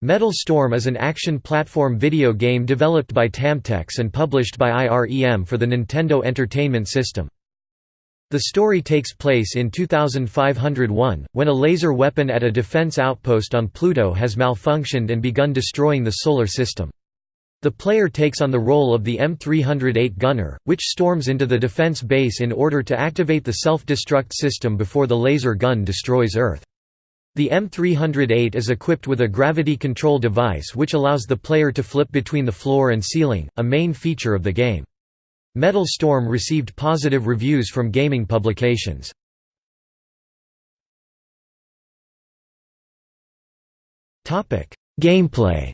Metal Storm is an action platform video game developed by Tamtex and published by IREM for the Nintendo Entertainment System. The story takes place in 2501, when a laser weapon at a defense outpost on Pluto has malfunctioned and begun destroying the Solar System. The player takes on the role of the M308 gunner, which storms into the defense base in order to activate the self-destruct system before the laser gun destroys Earth. The M308 is equipped with a gravity control device which allows the player to flip between the floor and ceiling, a main feature of the game. Metal Storm received positive reviews from gaming publications. Gameplay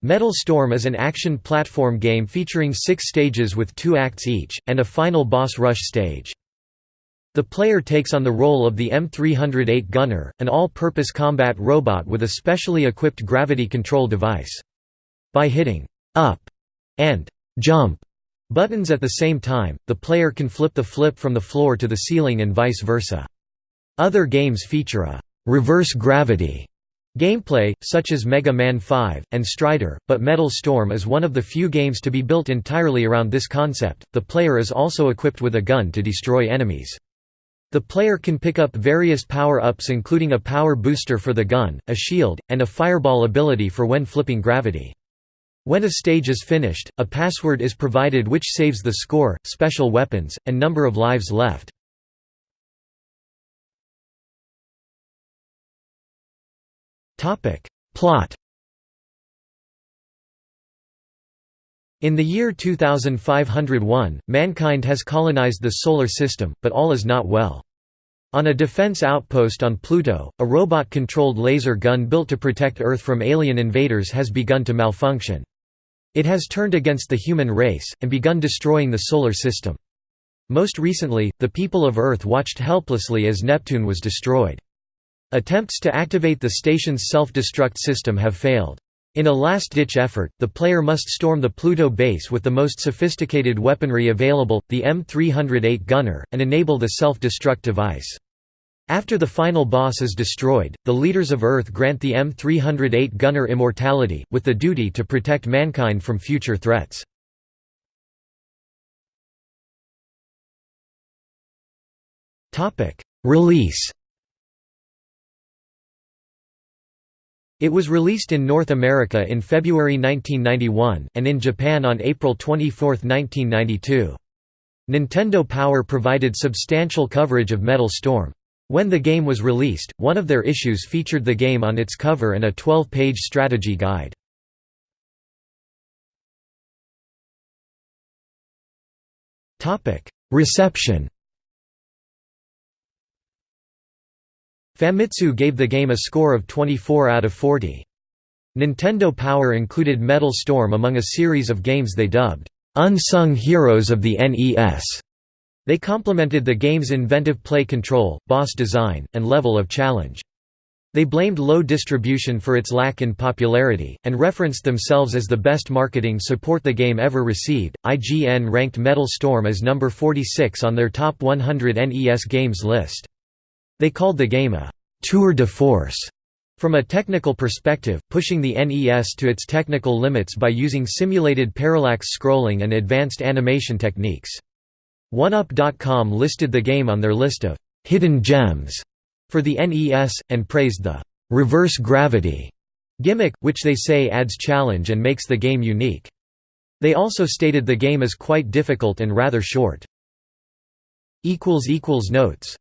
Metal Storm is an action platform game featuring six stages with two acts each, and a final boss rush stage. The player takes on the role of the M308 Gunner, an all-purpose combat robot with a specially equipped gravity control device. By hitting «up» and «jump» buttons at the same time, the player can flip the flip from the floor to the ceiling and vice versa. Other games feature a «reverse gravity» gameplay, such as Mega Man 5, and Strider, but Metal Storm is one of the few games to be built entirely around this concept. The player is also equipped with a gun to destroy enemies. The player can pick up various power-ups including a power booster for the gun, a shield, and a fireball ability for when flipping gravity. When a stage is finished, a password is provided which saves the score, special weapons, and number of lives left. Plot In the year 2501, mankind has colonized the Solar System, but all is not well. On a defense outpost on Pluto, a robot-controlled laser gun built to protect Earth from alien invaders has begun to malfunction. It has turned against the human race, and begun destroying the Solar System. Most recently, the people of Earth watched helplessly as Neptune was destroyed. Attempts to activate the station's self-destruct system have failed. In a last-ditch effort, the player must storm the Pluto base with the most sophisticated weaponry available, the M308 gunner, and enable the self-destruct device. After the final boss is destroyed, the leaders of Earth grant the M308 gunner immortality, with the duty to protect mankind from future threats. Release It was released in North America in February 1991, and in Japan on April 24, 1992. Nintendo Power provided substantial coverage of Metal Storm. When the game was released, one of their issues featured the game on its cover and a 12-page strategy guide. Reception Famitsu gave the game a score of 24 out of 40. Nintendo Power included Metal Storm among a series of games they dubbed, "'Unsung Heroes of the NES". They complimented the game's inventive play control, boss design, and level of challenge. They blamed low distribution for its lack in popularity, and referenced themselves as the best marketing support the game ever received. IGN ranked Metal Storm as number 46 on their top 100 NES games list. They called the game a «tour de force» from a technical perspective, pushing the NES to its technical limits by using simulated parallax scrolling and advanced animation techniques. 1UP.com listed the game on their list of «hidden gems» for the NES, and praised the «reverse gravity» gimmick, which they say adds challenge and makes the game unique. They also stated the game is quite difficult and rather short. Notes